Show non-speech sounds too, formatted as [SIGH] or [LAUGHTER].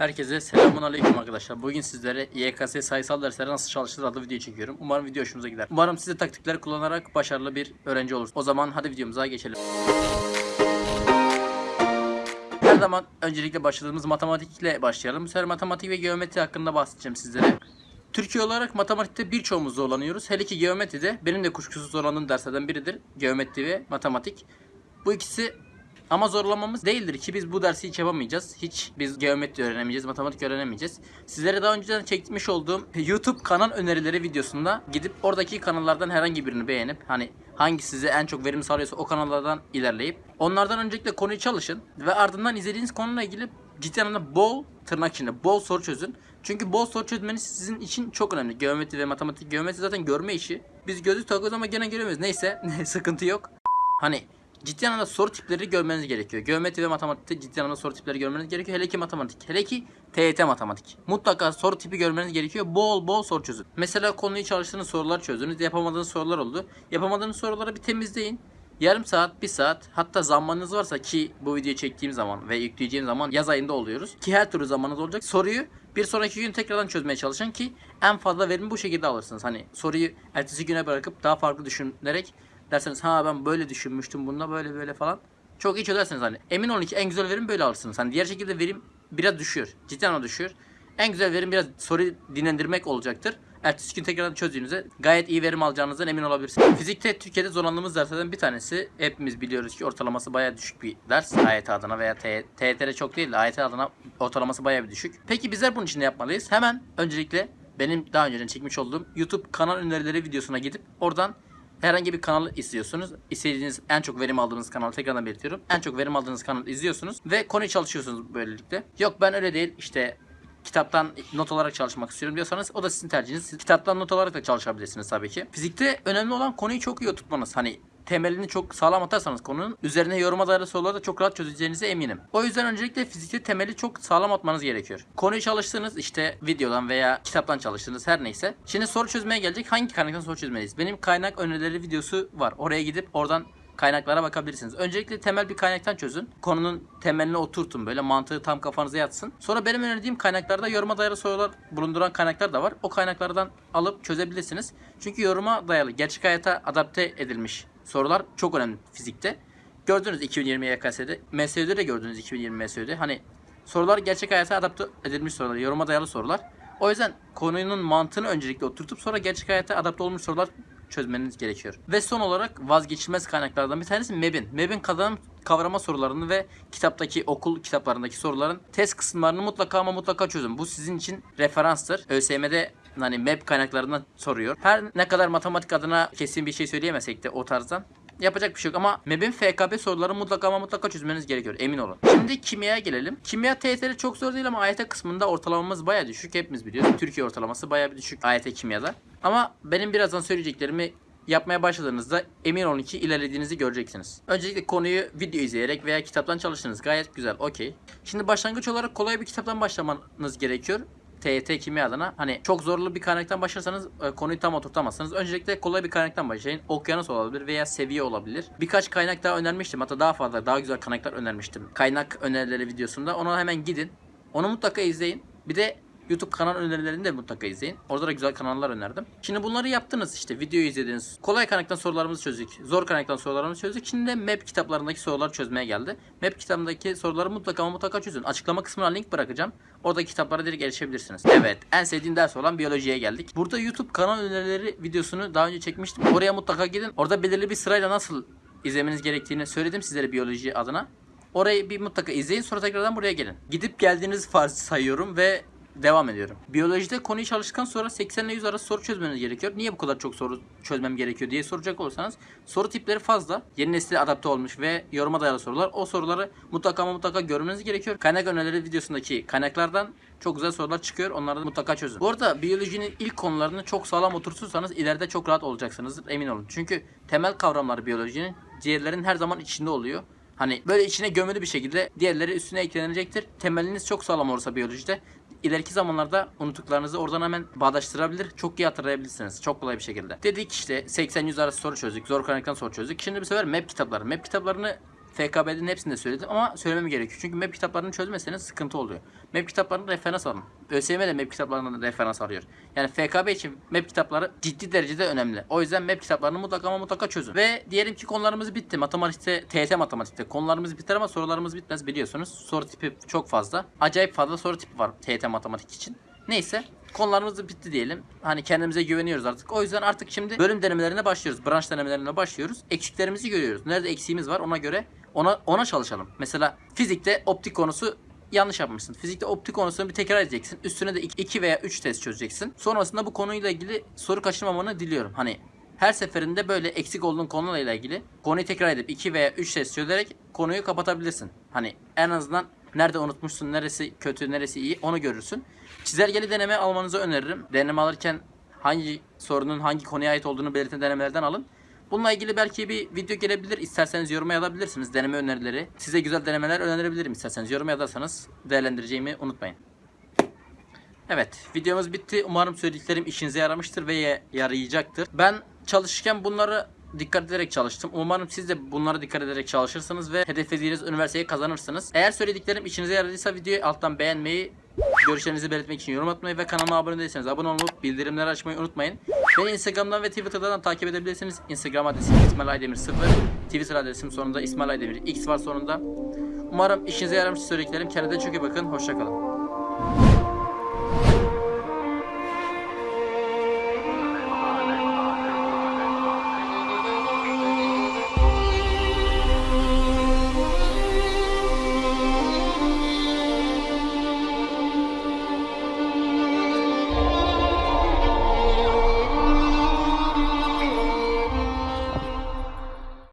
Herkese selamun aleyküm arkadaşlar. Bugün sizlere YKS sayısal derslere nasıl çalışılır adlı video çekiyorum. Umarım video hoşunuza gider. Umarım siz de taktikleri kullanarak başarılı bir öğrenci olursunuz. O zaman hadi videomuza geçelim. Her zaman öncelikle başladığımız matematikle başlayalım. Bu sefer matematik ve geometri hakkında bahsedeceğim sizlere. Türkiye olarak matematikte birçoğumuz zorlanıyoruz. Hele ki geometride benim de kuşkusuz zorlandığım derslerden biridir. Geometri ve matematik. Bu ikisi ama zorlamamız değildir ki biz bu dersi hiç yapamayacağız. Hiç biz geometri öğrenemeyeceğiz, matematik öğrenemeyeceğiz. Sizlere daha önceden çekmiş olduğum YouTube kanal önerileri videosunda gidip oradaki kanallardan herhangi birini beğenip hani hangi size en çok verim sağlıyorsa o kanallardan ilerleyip onlardan öncelikle konuyu çalışın ve ardından izlediğiniz konuyla ilgili ciddi anlamda bol tırnak içinde bol soru çözün. Çünkü bol soru çözmeniz sizin için çok önemli. Geometri ve matematik. Geometri zaten görme işi. Biz gözlük takıyoruz ama gene göremiyoruz. Neyse [LAUGHS] sıkıntı yok. Hani ciddi anlamda soru tipleri görmeniz gerekiyor. Geometri ve matematikte ciddi anlamda soru tipleri görmeniz gerekiyor. Hele ki matematik. Hele ki TYT matematik. Mutlaka soru tipi görmeniz gerekiyor. Bol bol soru çözün. Mesela konuyu çalıştığınız sorular çözünüz. Yapamadığınız sorular oldu. Yapamadığınız soruları bir temizleyin. Yarım saat, bir saat hatta zamanınız varsa ki bu videoyu çektiğim zaman ve yükleyeceğim zaman yaz ayında oluyoruz. Ki her türlü zamanınız olacak. Soruyu bir sonraki gün tekrardan çözmeye çalışın ki en fazla verimi bu şekilde alırsınız. Hani soruyu ertesi güne bırakıp daha farklı düşünerek derseniz ha ben böyle düşünmüştüm bunda böyle böyle falan. Çok iyi çözersiniz hani. Emin olun ki en güzel verim böyle alırsınız. Hani diğer şekilde verim biraz düşüyor. Cidden anlamda düşüyor. En güzel verim biraz soruyu dinlendirmek olacaktır. Ertesi gün tekrardan çözdüğünüzde gayet iyi verim alacağınızdan emin olabilirsiniz. Fizikte Türkiye'de zorlandığımız derslerden bir tanesi. Hepimiz biliyoruz ki ortalaması bayağı düşük bir ders. AYT adına veya TYT'de çok değil de AYT adına ortalaması bayağı bir düşük. Peki bizler bunun için ne yapmalıyız? Hemen öncelikle benim daha önceden çekmiş olduğum YouTube kanal önerileri videosuna gidip oradan herhangi bir kanalı izliyorsunuz. İstediğiniz en çok verim aldığınız kanalı tekrardan belirtiyorum. En çok verim aldığınız kanalı izliyorsunuz ve konuyu çalışıyorsunuz böylelikle. Yok ben öyle değil işte kitaptan not olarak çalışmak istiyorum diyorsanız o da sizin tercihiniz. Siz kitaptan not olarak da çalışabilirsiniz tabii ki. Fizikte önemli olan konuyu çok iyi oturtmanız. Hani temelini çok sağlam atarsanız konunun üzerine yoruma dayalı soruları da çok rahat çözeceğinize eminim. O yüzden öncelikle fizikte temeli çok sağlam atmanız gerekiyor. Konuyu çalıştığınız işte videodan veya kitaptan çalıştığınız her neyse. Şimdi soru çözmeye gelecek. Hangi kaynaktan soru çözmeliyiz? Benim kaynak önerileri videosu var. Oraya gidip oradan kaynaklara bakabilirsiniz. Öncelikle temel bir kaynaktan çözün. Konunun temeline oturtun böyle mantığı tam kafanıza yatsın. Sonra benim önerdiğim kaynaklarda yoruma dayalı sorular bulunduran kaynaklar da var. O kaynaklardan alıp çözebilirsiniz. Çünkü yoruma dayalı gerçek hayata adapte edilmiş sorular çok önemli fizikte. Gördünüz 2020 YKS'de. MSÜ'de de gördünüz 2020 MSÜ'de. Hani sorular gerçek hayata adapte edilmiş sorular, yoruma dayalı sorular. O yüzden konunun mantığını öncelikle oturtup sonra gerçek hayata adapte olmuş sorular çözmeniz gerekiyor. Ve son olarak vazgeçilmez kaynaklardan bir tanesi MEB'in. MEB'in kazanım kavrama sorularını ve kitaptaki okul kitaplarındaki soruların test kısımlarını mutlaka ama mutlaka çözün. Bu sizin için referanstır. ÖSYM'de hani MEB kaynaklarından soruyor. Her ne kadar matematik adına kesin bir şey söyleyemesek de o tarzdan Yapacak bir şey yok ama MEB'in FKB soruları mutlaka ama mutlaka çözmeniz gerekiyor emin olun. Şimdi kimyaya gelelim. Kimya TYT'de çok zor değil ama AYT kısmında ortalamamız baya düşük. Hepimiz biliyoruz. Türkiye ortalaması baya bir düşük AYT kimyada. Ama benim birazdan söyleyeceklerimi yapmaya başladığınızda emin olun ki ilerlediğinizi göreceksiniz. Öncelikle konuyu video izleyerek veya kitaptan çalıştınız. Gayet güzel. Okey. Şimdi başlangıç olarak kolay bir kitaptan başlamanız gerekiyor. TYT kimya adına hani çok zorlu bir kaynaktan başlarsanız e, konuyu tam oturtamazsınız. Öncelikle kolay bir kaynaktan başlayın. Okyanus olabilir veya seviye olabilir. Birkaç kaynak daha önermiştim. Hatta daha fazla daha güzel kaynaklar önermiştim. Kaynak önerileri videosunda. Ona hemen gidin. Onu mutlaka izleyin. Bir de YouTube kanal önerilerini de mutlaka izleyin. Orada da güzel kanallar önerdim. Şimdi bunları yaptınız işte videoyu izlediniz. Kolay kaynaktan sorularımızı çözdük. Zor kaynaktan sorularımızı çözdük. Şimdi de map kitaplarındaki soruları çözmeye geldi. Map kitabındaki soruları mutlaka ama mutlaka çözün. Açıklama kısmına link bırakacağım. Oradaki kitaplara direkt erişebilirsiniz. Evet en sevdiğim ders olan biyolojiye geldik. Burada YouTube kanal önerileri videosunu daha önce çekmiştim. Oraya mutlaka gidin. Orada belirli bir sırayla nasıl izlemeniz gerektiğini söyledim sizlere biyoloji adına. Orayı bir mutlaka izleyin sonra tekrardan buraya gelin. Gidip geldiğiniz farz sayıyorum ve devam ediyorum. Biyolojide konuyu çalıştıktan sonra 80 ile 100 arası soru çözmeniz gerekiyor. Niye bu kadar çok soru çözmem gerekiyor diye soracak olursanız soru tipleri fazla. Yeni nesile adapte olmuş ve yoruma dayalı sorular. O soruları mutlaka ama mutlaka görmeniz gerekiyor. Kaynak önerileri videosundaki kaynaklardan çok güzel sorular çıkıyor. Onları mutlaka çözün. Bu arada biyolojinin ilk konularını çok sağlam oturtursanız ileride çok rahat olacaksınızdır. Emin olun. Çünkü temel kavramlar biyolojinin diğerlerin her zaman içinde oluyor. Hani böyle içine gömülü bir şekilde diğerleri üstüne eklenecektir. Temeliniz çok sağlam olursa biyolojide ileriki zamanlarda unuttuklarınızı oradan hemen bağdaştırabilir. Çok iyi hatırlayabilirsiniz. Çok kolay bir şekilde. Dedik işte 80-100 arası soru çözdük. Zor kaynaktan soru çözdük. Şimdi bir sefer map kitapları. Map kitaplarını FKB'nin hepsini de söyledim ama söylemem gerekiyor. Çünkü map kitaplarını çözmeseniz sıkıntı oluyor. Map kitaplarını referans alın. ÖSYM de map kitaplarından referans alıyor. Yani FKB için map kitapları ciddi derecede önemli. O yüzden map kitaplarını mutlaka ama mutlaka çözün. Ve diyelim ki konularımız bitti. Matematikte, TYT matematikte konularımız biter ama sorularımız bitmez biliyorsunuz. Soru tipi çok fazla. Acayip fazla soru tipi var TYT matematik için. Neyse konularımız bitti diyelim. Hani kendimize güveniyoruz artık. O yüzden artık şimdi bölüm denemelerine başlıyoruz. Branş denemelerine başlıyoruz. Eksiklerimizi görüyoruz. Nerede eksiğimiz var ona göre ona ona çalışalım. Mesela fizikte optik konusu yanlış yapmışsın. Fizikte optik konusunu bir tekrar edeceksin. Üstüne de 2 veya 3 test çözeceksin. Sonrasında bu konuyla ilgili soru kaçırmamanı diliyorum. Hani her seferinde böyle eksik olduğun konuyla ilgili konuyu tekrar edip 2 veya 3 test çözerek konuyu kapatabilirsin. Hani en azından nerede unutmuşsun, neresi kötü, neresi iyi onu görürsün. Çizelgeli deneme almanızı öneririm. Deneme alırken hangi sorunun hangi konuya ait olduğunu belirten denemelerden alın. Bununla ilgili belki bir video gelebilir. İsterseniz yoruma yazabilirsiniz deneme önerileri. Size güzel denemeler önerebilirim isterseniz. Yorum yazarsanız değerlendireceğimi unutmayın. Evet videomuz bitti. Umarım söylediklerim işinize yaramıştır ve ya- yarayacaktır. Ben çalışırken bunları dikkat ederek çalıştım. Umarım siz de bunlara dikkat ederek çalışırsınız ve hedeflediğiniz üniversiteyi kazanırsınız. Eğer söylediklerim işinize yaradıysa videoyu alttan beğenmeyi, görüşlerinizi belirtmek için yorum atmayı ve kanalıma abone değilseniz abone olup bildirimleri açmayı unutmayın. Beni Instagram'dan ve Twitter'dan takip edebilirsiniz. Instagram adresim İsmail Aydemir 0. Twitter adresim sonunda İsmail Aydemir X var sonunda. Umarım işinize yaramış söylediklerim. Kendinize çok iyi bakın. Hoşçakalın.